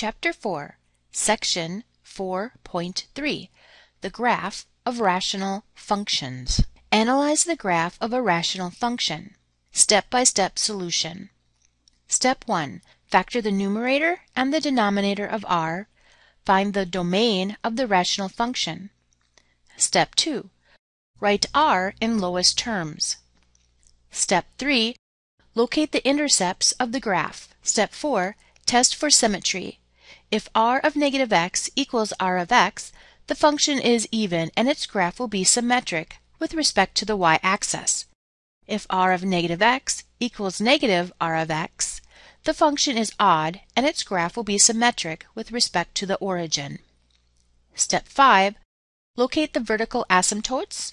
Chapter 4, Section 4.3 The Graph of Rational Functions. Analyze the graph of a rational function. Step-by-step solution. Step 1. Factor the numerator and the denominator of r. Find the domain of the rational function. Step 2. Write r in lowest terms. Step 3. Locate the intercepts of the graph. Step 4. Test for symmetry. If r of negative x equals r of x, the function is even and its graph will be symmetric with respect to the y-axis. If r of negative x equals negative r of x, the function is odd and its graph will be symmetric with respect to the origin. Step 5. Locate the vertical asymptotes.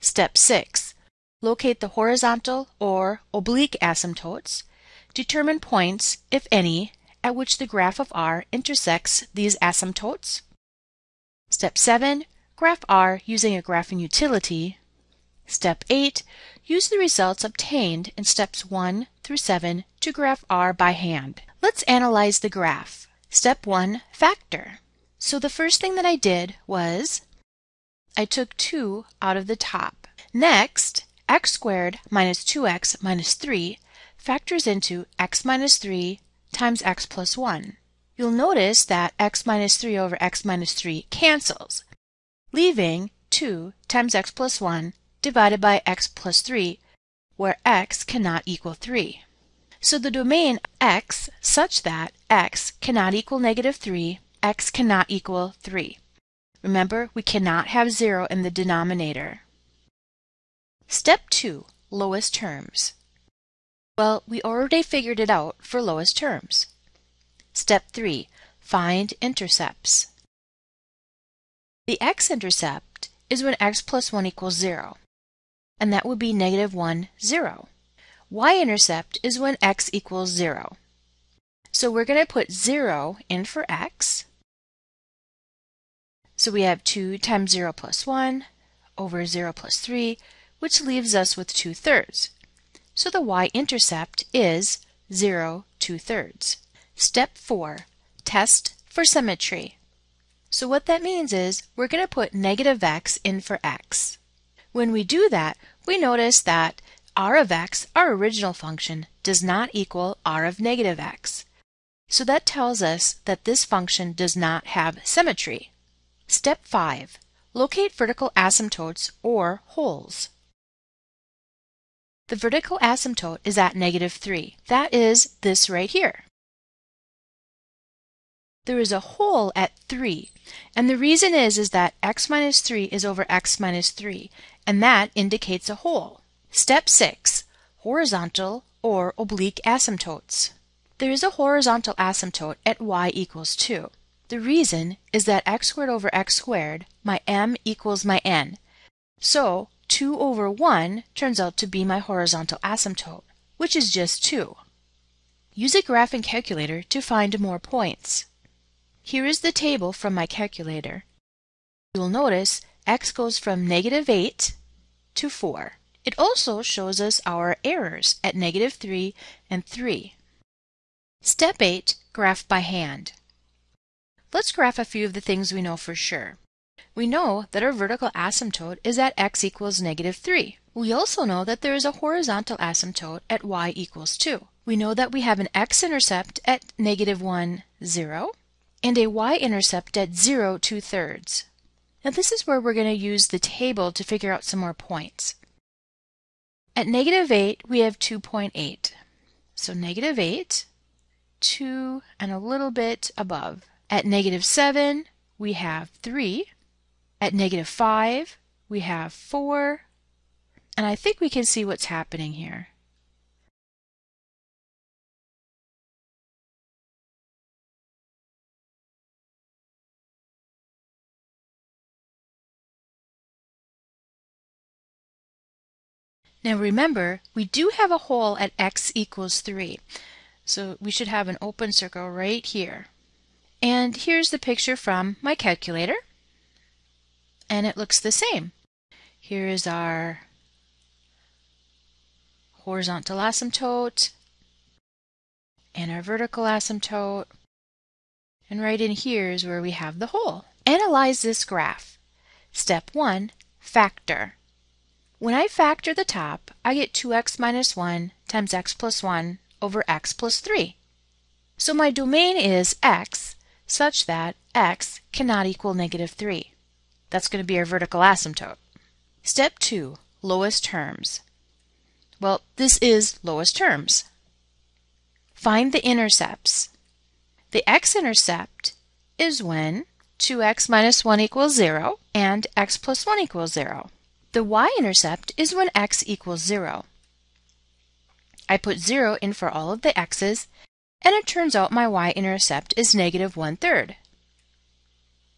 Step 6. Locate the horizontal or oblique asymptotes. Determine points, if any, at which the graph of r intersects these asymptotes. Step 7. Graph r using a graphing utility. Step 8. Use the results obtained in steps 1 through 7 to graph r by hand. Let's analyze the graph. Step 1. Factor. So the first thing that I did was I took 2 out of the top. Next, x squared minus 2x minus 3 factors into x minus 3 times x plus 1. You'll notice that x minus 3 over x minus 3 cancels, leaving 2 times x plus 1 divided by x plus 3, where x cannot equal 3. So the domain x such that x cannot equal negative 3, x cannot equal 3. Remember, we cannot have 0 in the denominator. Step 2. Lowest terms. Well, we already figured it out for lowest terms. Step 3. Find intercepts. The x-intercept is when x plus 1 equals 0, and that would be negative 1, 0. y-intercept is when x equals 0. So we're going to put 0 in for x. So we have 2 times 0 plus 1 over 0 plus 3, which leaves us with 2 thirds. So the y-intercept is 0 2 thirds. Step 4. Test for symmetry. So what that means is we're going to put negative x in for x. When we do that, we notice that r of x, our original function, does not equal r of negative x. So that tells us that this function does not have symmetry. Step 5. Locate vertical asymptotes or holes. The vertical asymptote is at negative 3. That is this right here. There is a hole at 3, and the reason is, is that x minus 3 is over x minus 3, and that indicates a hole. Step 6. Horizontal or oblique asymptotes. There is a horizontal asymptote at y equals 2. The reason is that x squared over x squared, my m equals my n. So 2 over 1 turns out to be my horizontal asymptote, which is just 2. Use a graphing calculator to find more points. Here is the table from my calculator. You'll notice x goes from negative 8 to 4. It also shows us our errors at negative 3 and 3. Step 8. Graph by hand. Let's graph a few of the things we know for sure. We know that our vertical asymptote is at x equals negative 3. We also know that there is a horizontal asymptote at y equals 2. We know that we have an x-intercept at negative 1, 0, and a y-intercept at 0, 2 thirds. Now this is where we're going to use the table to figure out some more points. At negative 8, we have 2.8. So negative 8, 2, and a little bit above. At negative 7, we have 3. At negative 5, we have 4. And I think we can see what's happening here. Now remember, we do have a hole at x equals 3. So we should have an open circle right here. And here's the picture from my calculator and it looks the same. Here is our horizontal asymptote and our vertical asymptote. And right in here is where we have the hole. Analyze this graph. Step 1. Factor. When I factor the top, I get 2x minus 1 times x plus 1 over x plus 3. So my domain is x such that x cannot equal negative 3. That's going to be our vertical asymptote. Step 2. Lowest terms. Well, this is lowest terms. Find the intercepts. The x-intercept is when 2x minus 1 equals 0 and x plus 1 equals 0. The y-intercept is when x equals 0. I put 0 in for all of the x's, and it turns out my y-intercept is negative 1 third.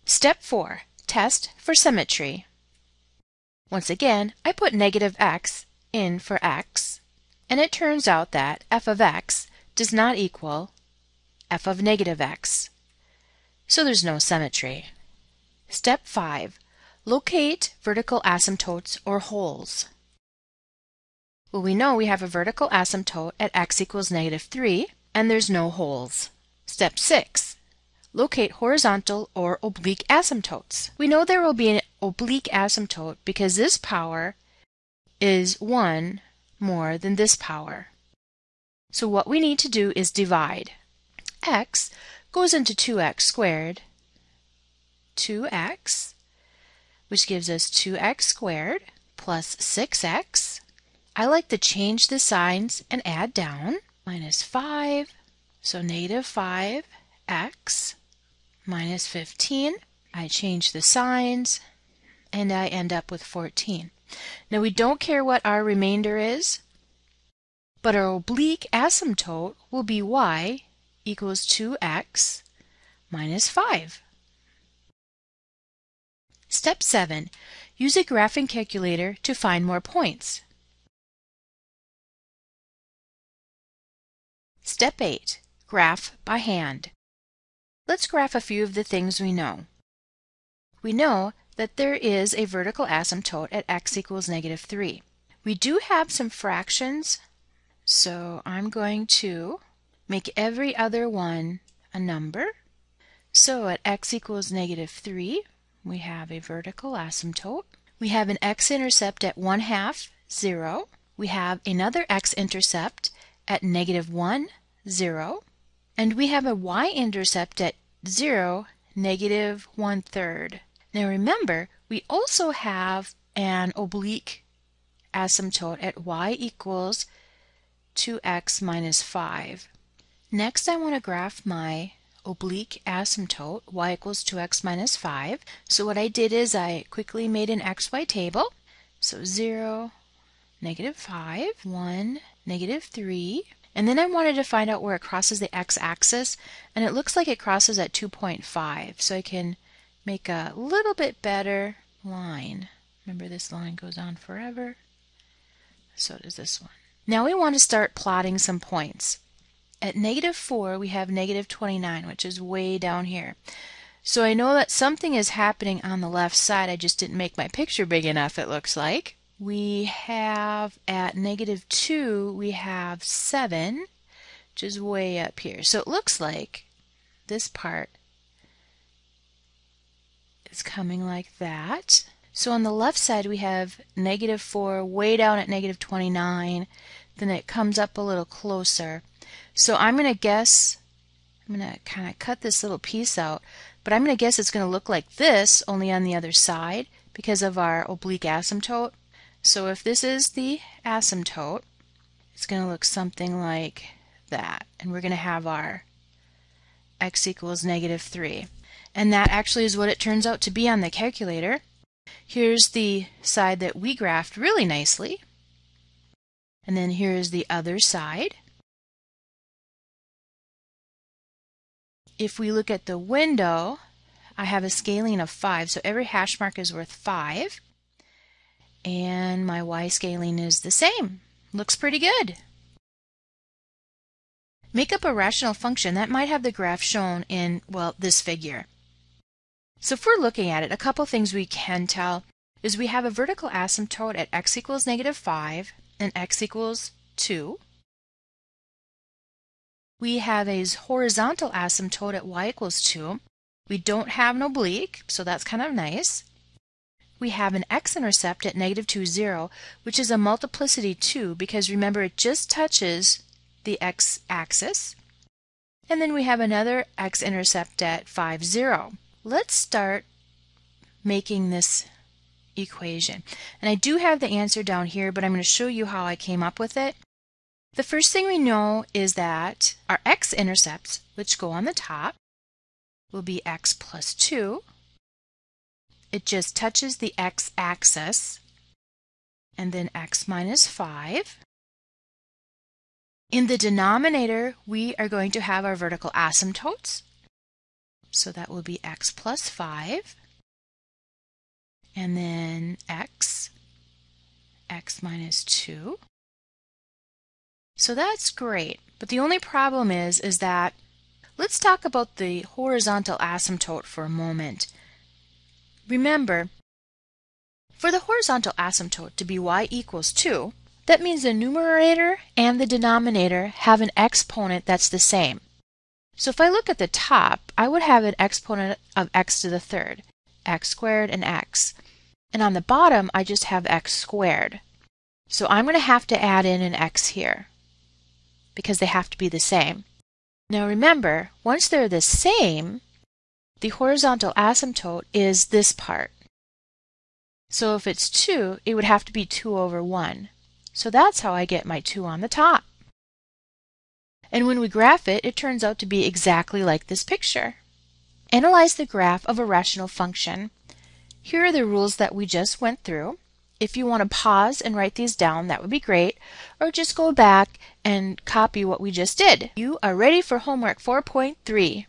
Step 4. Test for symmetry. Once again, I put negative x in for x, and it turns out that f of x does not equal f of negative x. So there's no symmetry. Step 5. Locate vertical asymptotes or holes. Well, we know we have a vertical asymptote at x equals negative 3, and there's no holes. Step 6. Locate horizontal or oblique asymptotes. We know there will be an oblique asymptote because this power is 1 more than this power. So what we need to do is divide. x goes into 2x squared, 2x which gives us 2x squared plus 6x. I like to change the signs and add down. Minus 5, so negative 5x minus 15. I change the signs and I end up with 14. Now we don't care what our remainder is, but our oblique asymptote will be y equals 2x minus 5. Step 7. Use a graphing calculator to find more points. Step 8. Graph by hand. Let's graph a few of the things we know. We know that there is a vertical asymptote at x equals negative 3. We do have some fractions, so I'm going to make every other one a number. So at x equals negative 3, we have a vertical asymptote. We have an x-intercept at 1 half, 0. We have another x-intercept at negative 1, 0. And we have a y-intercept at 0, negative 1 third. Now remember, we also have an oblique asymptote at y equals 2x minus 5. Next I want to graph my oblique asymptote, y equals 2x minus 5. So what I did is I quickly made an xy table. So 0, negative 5, 1, negative 3. And then I wanted to find out where it crosses the x-axis, and it looks like it crosses at 2.5. So I can make a little bit better line. Remember this line goes on forever. So does this one. Now we want to start plotting some points. At negative 4, we have negative 29, which is way down here. So I know that something is happening on the left side. I just didn't make my picture big enough, it looks like. We have at negative 2, we have 7, which is way up here. So it looks like this part is coming like that. So on the left side, we have negative 4 way down at negative 29. Then it comes up a little closer. So I'm going to guess, I'm going to kind of cut this little piece out, but I'm going to guess it's going to look like this, only on the other side, because of our oblique asymptote. So if this is the asymptote, it's going to look something like that. And we're going to have our x equals negative 3. And that actually is what it turns out to be on the calculator. Here's the side that we graphed really nicely. And then here's the other side. if we look at the window, I have a scaling of 5, so every hash mark is worth 5. And my y scaling is the same. Looks pretty good. Make up a rational function that might have the graph shown in, well, this figure. So if we're looking at it, a couple things we can tell is we have a vertical asymptote at x equals negative 5 and x equals 2. we have a horizontal asymptote at y equals 2. We don't have an oblique, so that's kind of nice. We have an x-intercept at negative 2, 0, which is a multiplicity 2 because remember it just touches the x-axis. And then we have another x-intercept at 5, 0. Let's start making this equation. And I do have the answer down here, but I'm going to show you how I came up with it. The first thing we know is that our x-intercepts, which go on the top, will be x plus 2. It just touches the x-axis, and then x minus 5. In the denominator, we are going to have our vertical asymptotes. So that will be x plus 5, and then x, x minus 2. So that's great. But the only problem is, is that let's talk about the horizontal asymptote for a moment. Remember, for the horizontal asymptote to be y equals 2, that means the numerator and the denominator have an exponent that's the same. So if I look at the top, I would have an exponent of x to the third, x squared and x. And on the bottom, I just have x squared. So I'm going to have to add in an x here because they have to be the same. Now remember, once they're the same, the horizontal asymptote is this part. So if it's 2, it would have to be 2 over 1. So that's how I get my 2 on the top. And when we graph it, it turns out to be exactly like this picture. Analyze the graph of a rational function. Here are the rules that we just went through. If you want to pause and write these down, that would be great, or just go back and copy what we just did. You are ready for homework 4.3.